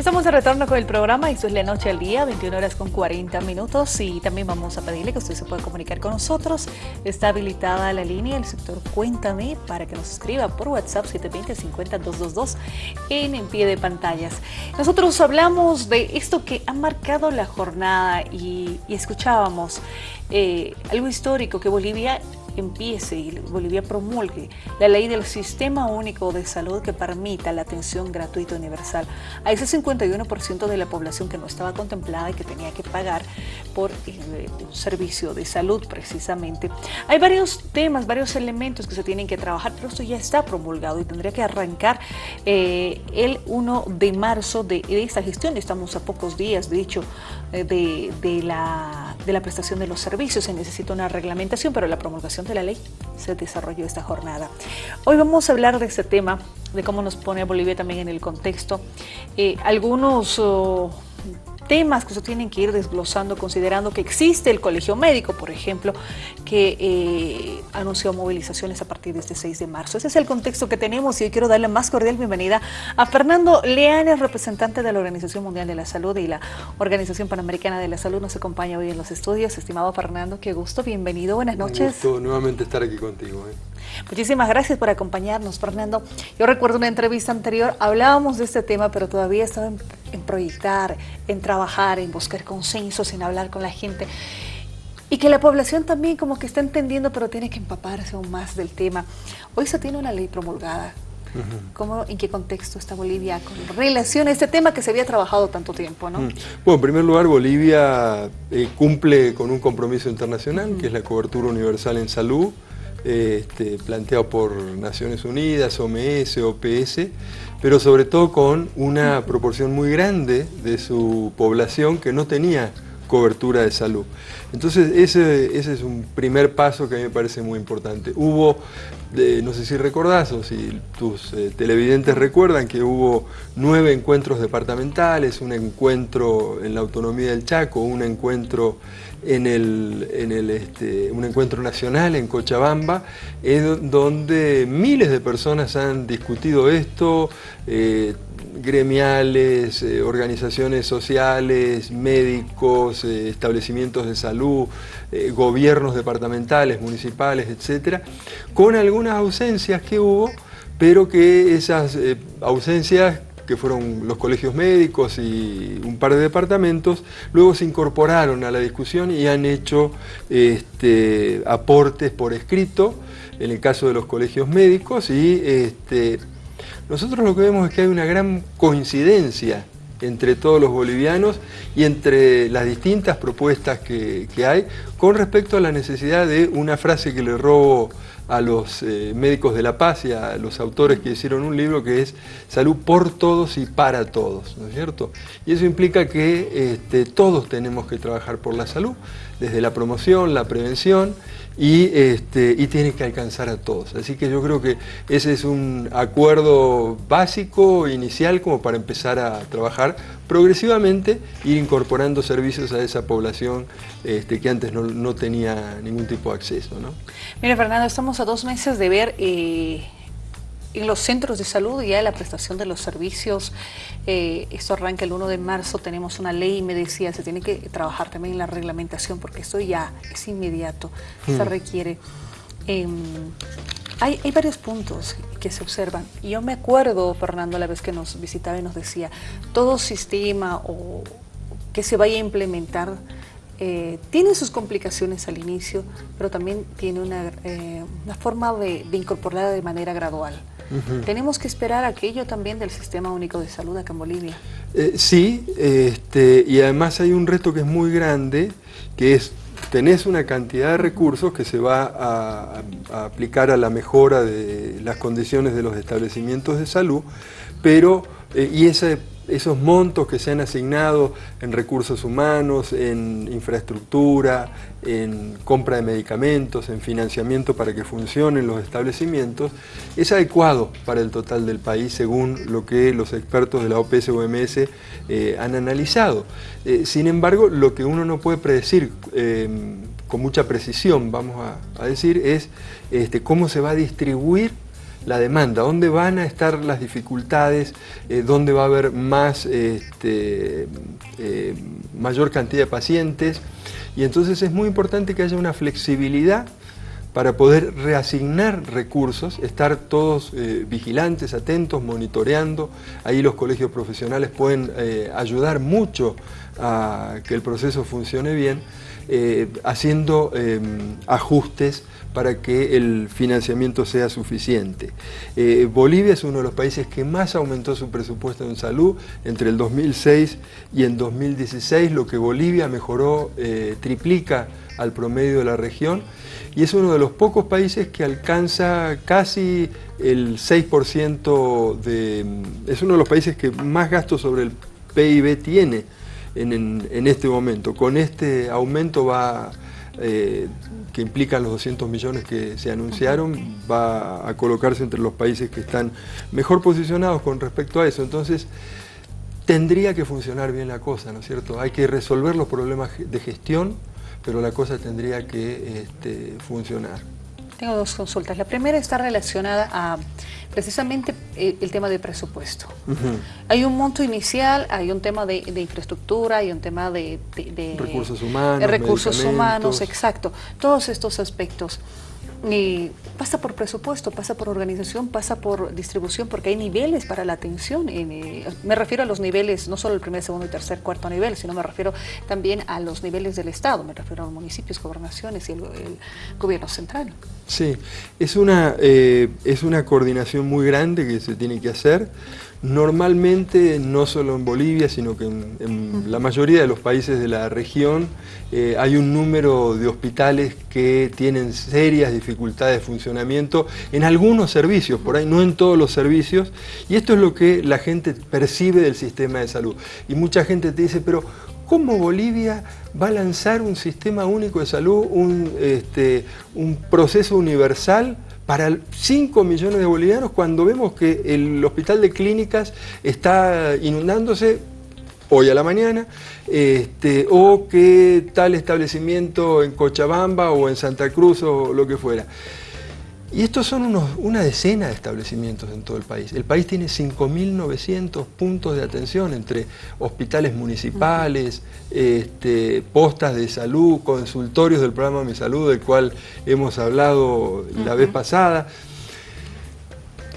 Estamos de retorno con el programa, esto es La Noche al Día, 21 horas con 40 minutos y también vamos a pedirle que usted se pueda comunicar con nosotros. Está habilitada la línea del sector Cuéntame para que nos escriba por WhatsApp 720-50-222 en, pie de pantallas. Nosotros hablamos de esto que ha marcado la jornada y, y escuchábamos eh, algo histórico que Bolivia empiece y Bolivia promulgue la ley del Sistema Único de Salud que permita la atención gratuita universal a ese 51% de la población que no estaba contemplada y que tenía que pagar por eh, un servicio de salud precisamente. Hay varios temas, varios elementos que se tienen que trabajar, pero esto ya está promulgado y tendría que arrancar eh, el 1 de marzo de, esta gestión. Estamos a pocos días, de hecho, eh, de, de, la, de la prestación de los servicios. Se necesita una reglamentación, pero la promulgación de la ley se desarrolló esta jornada. Hoy vamos a hablar de este tema, de cómo nos pone Bolivia también en el contexto. Eh, algunos... Oh, temas que se tienen que ir desglosando considerando que existe el colegio médico, por ejemplo, que eh, anunció movilizaciones a partir de este 6 de marzo. Ese es el contexto que tenemos y hoy quiero darle más cordial bienvenida a Fernando Leanes, representante de la Organización Mundial de la Salud y la Organización Panamericana de la Salud. Nos acompaña hoy en los estudios. Estimado Fernando, qué gusto, bienvenido, buenas noches. Un gusto nuevamente estar aquí contigo. ¿eh? Muchísimas gracias por acompañarnos, Fernando. Yo recuerdo una entrevista anterior, hablábamos de este tema, pero todavía estaba en, proyectar, en trabajar, en buscar consensos, en hablar con la gente. Y que la población también como que está entendiendo, pero tiene que empaparse aún más del tema. Hoy se tiene una ley promulgada. ¿Cómo, ¿En qué contexto está Bolivia con relación a este tema que se había trabajado tanto tiempo? ¿no? Bueno, en primer lugar, Bolivia eh, cumple con un compromiso internacional, que es la cobertura universal en salud, este, planteado por Naciones Unidas, OMS, OPS, pero sobre todo con una proporción muy grande de su población que no tenía cobertura de salud. Entonces ese, ese es un primer paso que a mí me parece muy importante. Hubo, no sé si recordás o si tus eh, televidentes recuerdan que hubo nueve encuentros departamentales, un encuentro en la autonomía del Chaco, un encuentro en, el, en el, este, un encuentro nacional en Cochabamba, donde miles de personas han discutido esto, eh, gremiales, eh, organizaciones sociales, médicos, eh, establecimientos de salud, gobiernos departamentales, municipales, etcétera, con algunas ausencias que hubo, pero que esas ausencias que fueron los colegios médicos y un par de departamentos, luego se incorporaron a la discusión y han hecho este, aportes por escrito, en el caso de los colegios médicos, y este, nosotros lo que vemos es que hay una gran coincidencia entre todos los bolivianos y entre las distintas propuestas que, hay con respecto a la necesidad de una frase que le robo a los eh, médicos de la paz y a los autores que hicieron un libro que es Salud por todos y para todos, ¿no es cierto? Y eso implica que este, todos tenemos que trabajar por la salud, desde la promoción, la prevención, y, este, y tiene que alcanzar a todos. Así que yo creo que ese es un acuerdo básico, inicial, como para empezar a trabajar progresivamente, ir incorporando servicios a esa población este, que antes no, tenía ningún tipo de acceso. ¿no? Mira, Fernando, estamos a dos meses de ver... Eh, en los centros de salud ya la prestación de los servicios, eh, esto arranca el 1 de marzo, tenemos una ley y me decía, se tiene que trabajar también en la reglamentación porque esto ya es inmediato, se hmm. requiere. Em, hay, hay, varios puntos que se observan. Yo me acuerdo, Fernando, la vez que nos visitaba y nos decía, todo sistema o que se vaya a implementar eh, tiene sus complicaciones al inicio, pero también tiene una, eh, una forma de, de incorporarla de manera gradual. Tenemos que esperar aquello también del Sistema Único de Salud acá en Bolivia. Eh, sí, este, y además hay un reto que es muy grande, que es tenés una cantidad de recursos que se va a, a, aplicar a la mejora de las condiciones de los establecimientos de salud, pero, eh, y ese esos montos que se han asignado en recursos humanos, en infraestructura, en compra de medicamentos, en financiamiento para que funcionen los establecimientos, es adecuado para el total del país según lo que los expertos de la OPS-OMS eh, han analizado. Eh, sin embargo, lo que uno no puede predecir eh, con mucha precisión, vamos a, decir, es este, cómo se va a distribuir la demanda, dónde van a estar las dificultades, eh, dónde va a haber más, este, eh, mayor cantidad de pacientes. Y entonces es muy importante que haya una flexibilidad para poder reasignar recursos, estar todos eh, vigilantes, atentos, monitoreando. Ahí los colegios profesionales pueden ayudar mucho a que el proceso funcione bien, haciendo em, ajustes para que el financiamiento sea suficiente. Eh, Bolivia es uno de los países que más aumentó su presupuesto en salud entre el 2006 y en 2016, lo que Bolivia mejoró, eh, triplica al promedio de la región y es uno de los pocos países que alcanza casi el 6% de... es uno de los países que más gastos sobre el PIB tiene en, en este momento. Con este aumento va eh, que implican los 200 millones que se anunciaron, va a colocarse entre los países que están mejor posicionados con respecto a eso. Entonces, tendría que funcionar bien la cosa, ¿no es cierto? Hay que resolver los problemas de gestión, pero la cosa tendría que este, funcionar. Tengo dos consultas. La primera está relacionada a precisamente eh, el tema de presupuesto. Hay un monto inicial, hay un tema de, infraestructura, hay un tema de... recursos humanos, Recursos humanos, exacto. Todos estos aspectos. Y pasa por presupuesto, pasa por organización, pasa por distribución, porque hay niveles para la atención. Eh, me refiero a los niveles, no solo el primer, segundo y tercer, cuarto nivel, sino me refiero también a los niveles del Estado, me refiero a los municipios, gobernaciones y el, gobierno central. Sí, es una, eh, es una coordinación muy grande que se tiene que hacer. Normalmente, no solo en Bolivia, sino que en, la mayoría de los países de la región, eh, hay un número de hospitales que tienen serias dificultades de funcionamiento en algunos servicios, por ahí no en todos los servicios, y esto es lo que la gente percibe del sistema de salud. Y mucha gente te dice, pero ¿cómo Bolivia va a lanzar un sistema único de salud, un, este, un proceso universal para 5 millones de bolivianos cuando vemos que el hospital de clínicas está inundándose hoy a la mañana, este, o que tal establecimiento en Cochabamba o en Santa Cruz o lo que fuera. Y estos son unos, una decena de establecimientos en todo el país. El país tiene 5.900 puntos de atención entre hospitales municipales, este, postas de salud, consultorios del programa Mi Salud, del cual hemos hablado la vez pasada.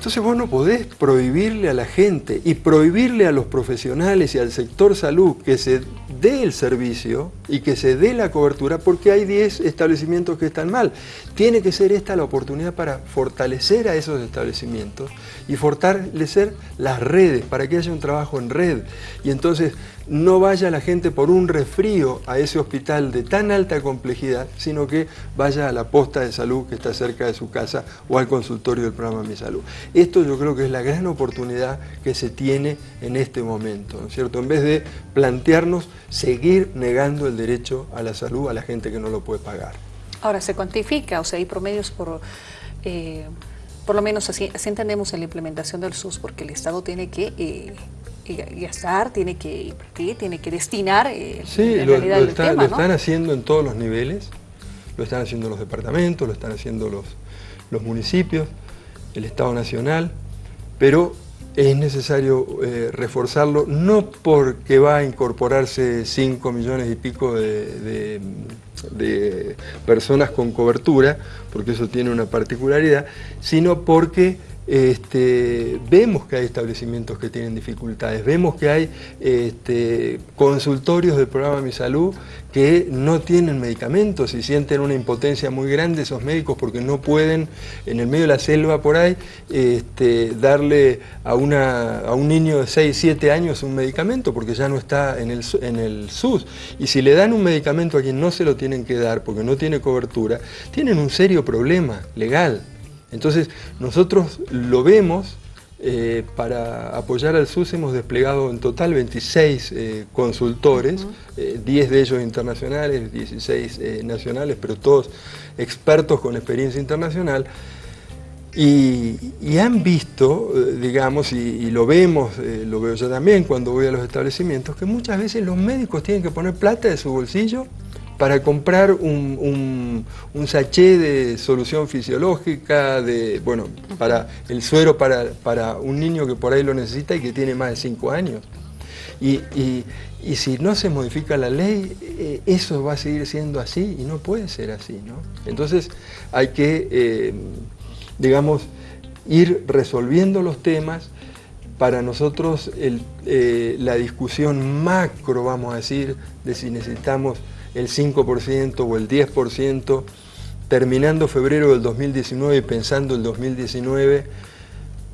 Entonces vos no podés prohibirle a la gente y prohibirle a los profesionales y al sector salud que se dé el servicio y que se dé la cobertura porque hay 10 establecimientos que están mal. Tiene que ser esta la oportunidad para fortalecer a esos establecimientos y fortalecer las redes para que haya un trabajo en red. Y entonces no vaya la gente por un resfrío a ese hospital de tan alta complejidad, sino que vaya a la posta de salud que está cerca de su casa o al consultorio del programa Mi Salud. Esto yo creo que es la gran oportunidad que se tiene en este momento, ¿no es cierto? En vez de plantearnos seguir negando el derecho a la salud a la gente que no lo puede pagar. Ahora, ¿se cuantifica? O sea, hay promedios por... Eh, por lo menos así, entendemos en la implementación del SUS, porque el Estado tiene que... Eh, gastar, tiene que invertir, tiene que destinar eh, sí, lo, están haciendo en todos los niveles, lo están haciendo los departamentos, lo están haciendo los, los municipios, el Estado Nacional, pero es necesario eh, reforzarlo, no porque va a incorporarse 5 millones y pico de, de personas con cobertura, porque eso tiene una particularidad, sino porque este, vemos que hay establecimientos que tienen dificultades, vemos que hay este, consultorios del programa Mi Salud que no tienen medicamentos y sienten una impotencia muy grande esos médicos porque no pueden, en el medio de la selva por ahí, este, darle a, una, a un niño de 6, 7 años un medicamento porque ya no está en el, en el SUS. Y si le dan un medicamento a quien no se lo tienen que dar porque no tiene cobertura, tienen un serio problema legal. Entonces, nosotros lo vemos, eh, para apoyar al SUS hemos desplegado en total 26 eh, consultores, 10 eh, de ellos internacionales, 16 nacionales, pero todos expertos con experiencia internacional, y, han visto, digamos, y, lo vemos, lo veo yo también cuando voy a los establecimientos, que muchas veces los médicos tienen que poner plata de su bolsillo para comprar un, un, sachet de solución fisiológica, de, bueno, para el suero para, para, un niño que por ahí lo necesita y que tiene más de 5 años. Y, y, si no se modifica la ley, eh, eso va a seguir siendo así y no puede ser así. ¿no? Entonces hay que, eh, digamos, ir resolviendo los temas, para nosotros eh, la discusión macro, vamos a decir, de si necesitamos el 5% o el 10%, terminando febrero del 2019 y pensando el 2019,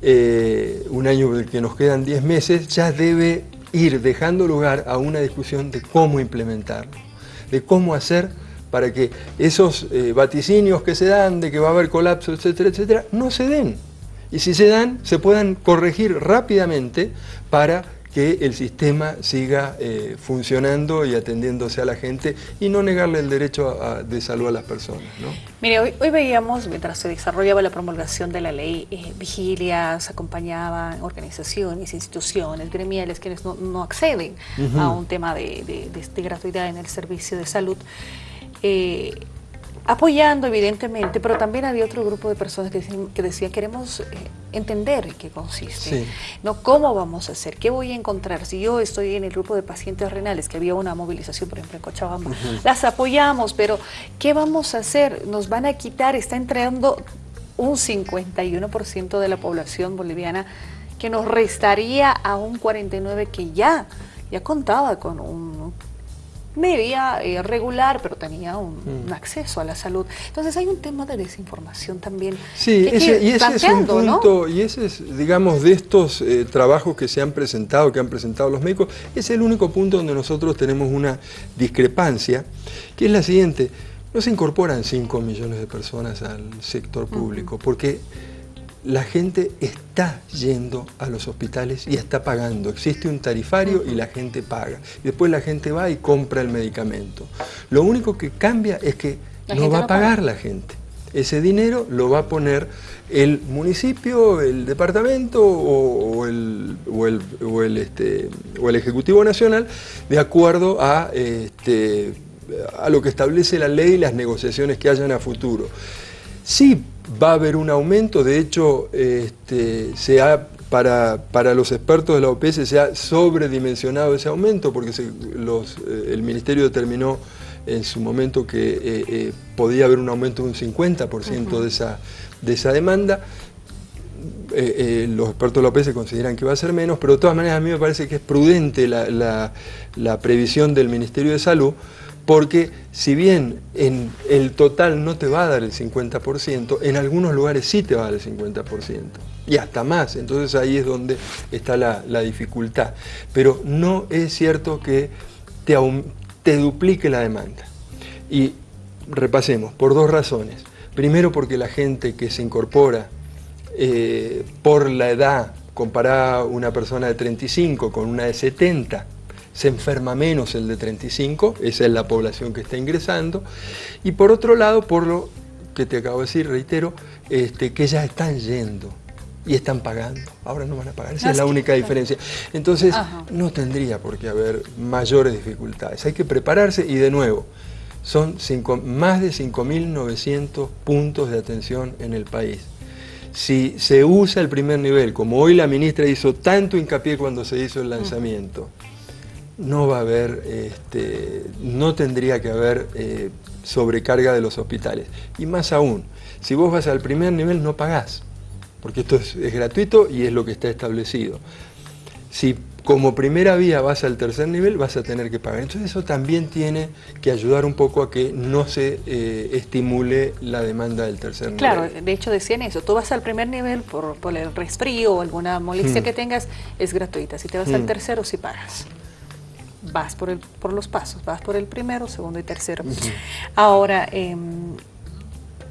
eh, un año del que nos quedan 10 meses, ya debe ir dejando lugar a una discusión de cómo implementarlo, de cómo hacer para que esos eh, vaticinios que se dan de que va a haber colapso, etcétera, etcétera, no se den. Y si se dan, se puedan corregir rápidamente para que el sistema siga eh, funcionando y atendiéndose a la gente y no negarle el derecho de salud a las personas. Mire, hoy, veíamos, mientras se desarrollaba la promulgación de la ley, eh, vigilias, acompañaban organizaciones, instituciones, gremiales, quienes no, acceden a un tema de, gratuidad en el servicio de salud. Eh, apoyando evidentemente, pero también había otro grupo de personas que decían, que decían queremos eh, entender en qué consiste, ¿no? ¿Cómo vamos a hacer? ¿Qué voy a encontrar? Si yo estoy en el grupo de pacientes renales, que había una movilización, por ejemplo, en Cochabamba, las apoyamos, pero ¿qué vamos a hacer? Nos van a quitar, está entrando un 51% de la población boliviana que nos restaría a un 49% que ya, ya contaba con un media, eh, regular, pero tenía un, mm. acceso a la salud. Entonces hay un tema de desinformación también. Sí, y ese es un punto, y ese es, digamos, de estos eh, trabajos que se han presentado, que han presentado los médicos, es el único punto donde nosotros tenemos una discrepancia, que es la siguiente, no se incorporan 5 millones de personas al sector público, porque la gente está yendo a los hospitales y está pagando. Existe un tarifario y la gente paga. Y después la gente va y compra el medicamento. Lo único que cambia es que no va a pagar la gente. Ese dinero lo va a poner el municipio, el departamento o, el, este, o el, Ejecutivo Nacional de acuerdo a, este, a lo que establece la ley y las negociaciones que hayan a futuro. Sí va a haber un aumento, de hecho este, se ha, para, para, los expertos de la OPS se ha sobredimensionado ese aumento porque los, eh, el Ministerio determinó en su momento que eh, eh, podía haber un aumento de un 50% de, esa, de esa demanda. los expertos de la OPS consideran que va a ser menos, pero de todas maneras a mí me parece que es prudente la, la previsión del Ministerio de Salud porque si bien en el total no te va a dar el 50%, en algunos lugares sí te va a dar el 50%, y hasta más, entonces ahí es donde está la, dificultad. Pero no es cierto que te, duplique la demanda. Y repasemos, por dos razones. Primero porque la gente que se incorpora eh, por la edad, comparada una persona de 35 con una de 70, se enferma menos el de 35, esa es la población que está ingresando, y por otro lado, por lo que te acabo de decir, reitero, este, que ya están yendo y están pagando, ahora no van a pagar, esa es la única diferencia. Entonces, no tendría por qué haber mayores dificultades, hay que prepararse y de nuevo, son más de 5.900 puntos de atención en el país. Si se usa el primer nivel, como hoy la ministra hizo tanto hincapié cuando se hizo el lanzamiento, no va a haber, este, no tendría que haber eh, sobrecarga de los hospitales. Y más aún, si vos vas al primer nivel no pagás, porque esto es, gratuito y es lo que está establecido. Si como primera vía vas al tercer nivel, vas a tener que pagar. Entonces eso también tiene que ayudar un poco a que no se eh, estimule la demanda del tercer nivel. Claro, de hecho decían eso, tú vas al primer nivel por, el resfrío o alguna molestia hmm. que tengas, es gratuita. Si te vas al hmm. tercero, sí pagas vas por, el, por los pasos, vas por el primero, segundo y tercero. Ahora, em,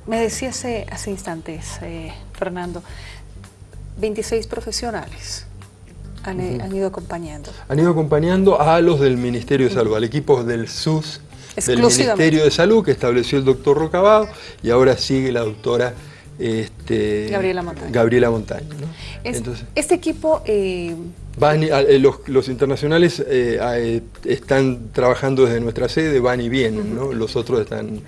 me decía hace, hace instantes, eh, Fernando, 26 profesionales han, ido acompañando. Han ido acompañando a los del Ministerio de Salud, al equipo del SUS, del Ministerio de Salud que estableció el doctor Rocabado y ahora sigue la doctora este, Gabriela Montaño. Este equipo... Eh, Van, eh, los, internacionales eh, eh, están trabajando desde nuestra sede, van y vienen, ¿no? los otros están,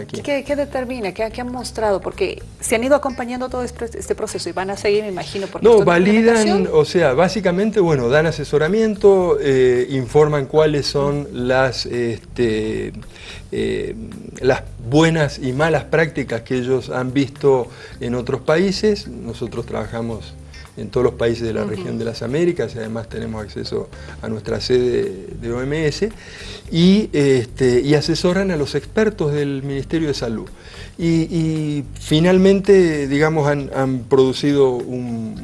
aquí. ¿qué, determina? ¿Qué, han mostrado? Porque se han ido acompañando todo este, este proceso y van a seguir, me imagino. Porque no, validan, o sea, básicamente, bueno, dan asesoramiento, informan cuáles son las, este, las buenas y malas prácticas que ellos han visto en otros países. Nosotros trabajamos en todos los países de la región de las Américas y además tenemos acceso a nuestra sede de OMS y, este, y asesoran a los expertos del Ministerio de Salud. Y, finalmente, digamos, han, producido un,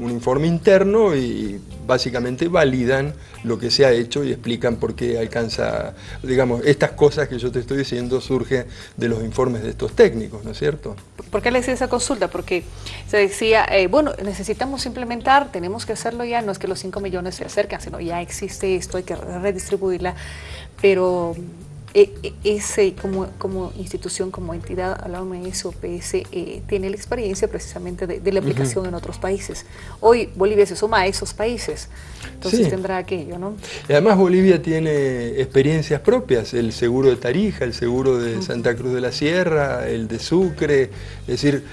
un informe interno y básicamente validan lo que se ha hecho y explican por qué alcanza, digamos, estas cosas que yo te estoy diciendo surgen de los informes de estos técnicos, ¿no es cierto? ¿Por qué le hice esa consulta? Porque se decía, eh, bueno, necesitamos implementar, tenemos que hacerlo ya, no es que los 5 millones se acercan, sino ya existe esto, hay que redistribuirla, pero ese como, como institución, como entidad, la OMS o PS, eh, tiene la experiencia precisamente de, la aplicación en otros países. Hoy Bolivia se suma a esos países, entonces tendrá aquello, ¿no? además Bolivia tiene experiencias propias, el seguro de Tarija, el seguro de Santa Cruz de la Sierra, el de Sucre, es decir,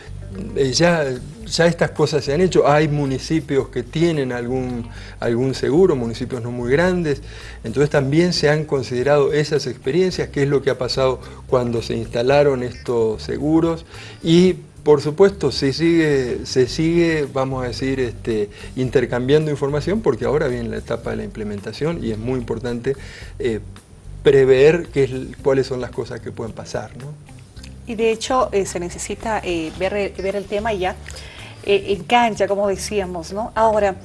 eh, ya, ya estas cosas se han hecho, hay municipios que tienen algún, algún seguro, municipios no muy grandes, entonces también se han considerado esas experiencias, qué es lo que ha pasado cuando se instalaron estos seguros y por supuesto, se sigue, se sigue vamos a decir, este, intercambiando información porque ahora viene la etapa de la implementación y es muy importante eh, prever qué cuáles son las cosas que pueden pasar. ¿no? Y de hecho eh, se necesita eh, ver, ver, el tema ya eh, en cancha, como decíamos, ¿no? Ahora,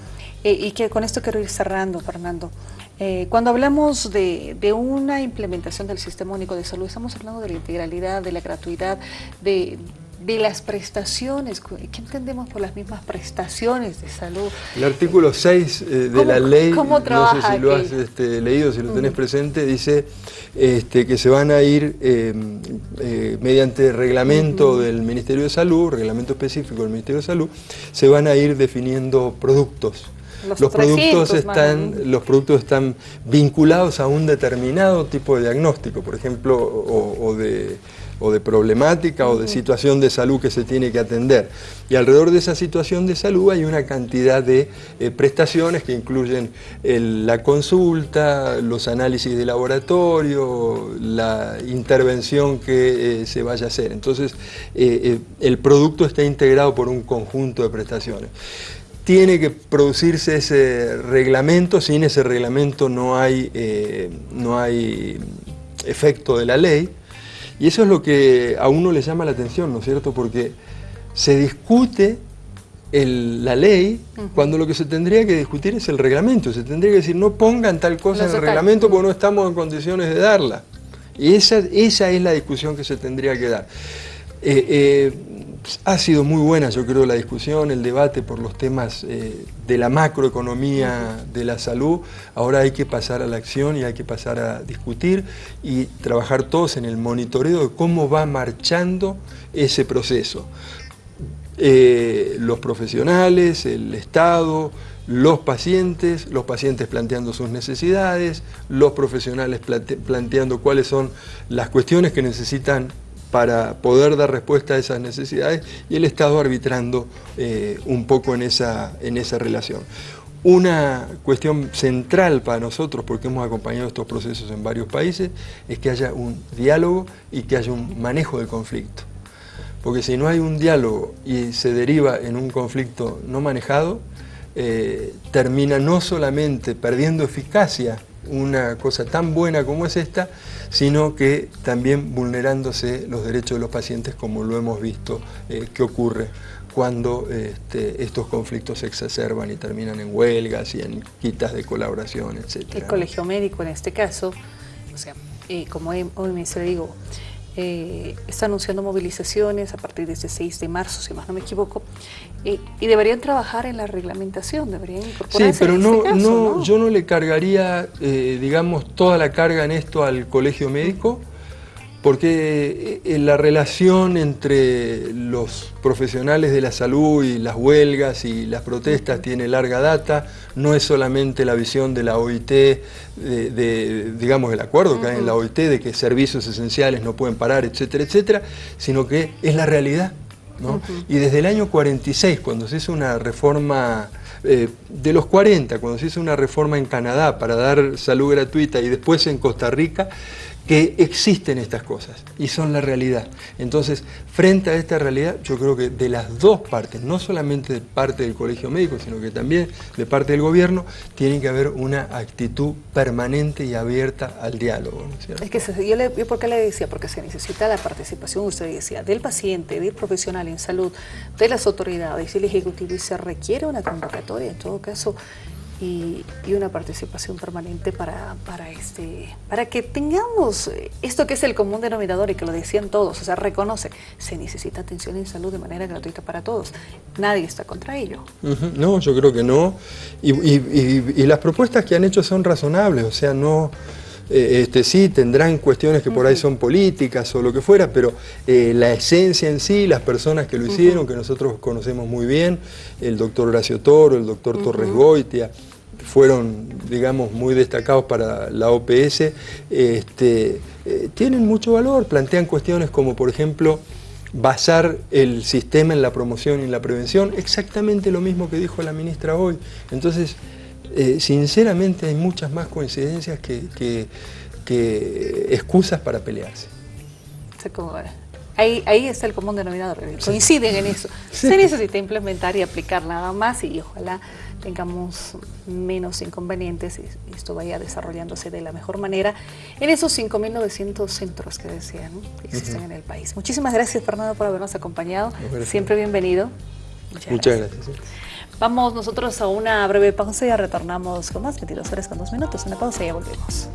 y que con esto quiero ir cerrando, Fernando. cuando hablamos de, de, una implementación del Sistema Único de Salud, estamos hablando de la integralidad, de la gratuidad, de, de las prestaciones, ¿qué entendemos por las mismas prestaciones de salud? El artículo 6 eh, de la ley, no sé si lo has este, leído, si lo tenés presente, dice este, que se van a ir eh, eh, mediante reglamento del Ministerio de Salud, reglamento específico del Ministerio de Salud, se van a ir definiendo productos. Los, productos están, los productos están vinculados a un determinado tipo de diagnóstico, por ejemplo, o de o de problemática o de situación de salud que se tiene que atender. Y alrededor de esa situación de salud hay una cantidad de eh, prestaciones que incluyen la consulta, los análisis de laboratorio, la intervención que eh, se vaya a hacer. Entonces, eh, el producto está integrado por un conjunto de prestaciones tiene que producirse ese reglamento, sin ese reglamento no hay, no hay efecto de la ley, y eso es lo que a uno le llama la atención, ¿no es cierto? Porque se discute la ley cuando lo que se tendría que discutir es el reglamento. Se tendría que decir, no pongan tal cosa en el reglamento porque no estamos en condiciones de darla. Y esa, esa es la discusión que se tendría que dar. Eh, eh, ha sido muy buena, yo creo, la discusión, el debate por los temas eh, de la macroeconomía de la salud. Ahora hay que pasar a la acción y hay que pasar a discutir y trabajar todos en el monitoreo de cómo va marchando ese proceso. Eh, los profesionales, el Estado, los pacientes, los pacientes planteando sus necesidades, los profesionales planteando cuáles son las cuestiones que necesitan para poder dar respuesta a esas necesidades y el Estado arbitrando eh, un poco en esa, en esa relación. Una cuestión central para nosotros, porque hemos acompañado estos procesos en varios países, es que haya un diálogo y que haya un manejo del conflicto. Porque si no hay un diálogo y se deriva en un conflicto no manejado, eh, termina no solamente perdiendo eficacia una cosa tan buena como es esta, sino que también vulnerándose los derechos de los pacientes como lo hemos visto eh, que ocurre cuando este, estos conflictos se exacerban y terminan en huelgas y en quitas de colaboración, etc. El colegio médico en este caso, o sea, eh, como hoy me digo, eh, está anunciando movilizaciones a partir de este 6 de marzo, si más no me equivoco, eh, y deberían trabajar en la reglamentación, deberían incorporarse Sí, pero no, este no, yo no le cargaría, eh, digamos, toda la carga en esto al colegio médico, porque eh, la relación entre los profesionales de la salud y las huelgas y las protestas tiene larga data, no es solamente la visión de la OIT, de, digamos el acuerdo que hay en la OIT de que servicios esenciales no pueden parar, etcétera, etcétera, sino que es la realidad. Y desde el año 46, cuando se hizo una reforma eh, de los 40, cuando se hizo una reforma en Canadá para dar salud gratuita y después en Costa Rica, que existen estas cosas y son la realidad. Entonces, frente a esta realidad, yo creo que de las dos partes, no solamente de parte del colegio médico, sino que también de parte del gobierno, tiene que haber una actitud permanente y abierta al diálogo. es que yo, le, ¿por qué le decía? Porque se necesita la participación, usted decía, del paciente, del profesional en salud, de las autoridades y el Ejecutivo, y se requiere una convocatoria, en todo caso, y, una participación permanente para, para, este, para que tengamos esto que es el común denominador y que lo decían todos, o sea, reconoce, se necesita atención en salud de manera gratuita para todos. Nadie está contra ello. No, yo creo que no. Y, y, las propuestas que han hecho son razonables, o sea, no... Eh, este, sí, tendrán cuestiones que por ahí son políticas o lo que fuera, pero eh, la esencia en sí, las personas que lo hicieron, que nosotros conocemos muy bien, el doctor Horacio Toro, el doctor Torres Goitia, fueron, digamos, muy destacados para la OPS, este, eh, tienen mucho valor, plantean cuestiones como, por ejemplo, basar el sistema en la promoción y en la prevención, exactamente lo mismo que dijo la ministra hoy. Entonces, eh, sinceramente hay muchas más coincidencias que, excusas para pelearse. Ahí, ahí está el común denominador, coinciden en eso. Se necesita implementar y aplicar nada más y ojalá tengamos menos inconvenientes y, esto vaya desarrollándose de la mejor manera en esos 5.900 centros que decían que existen en el país. Muchísimas gracias Fernando por habernos acompañado, siempre bienvenido. Muchas, gracias. Vamos nosotros a una breve pausa y ya retornamos con más 22 horas con dos minutos. Una pausa y ya volvemos.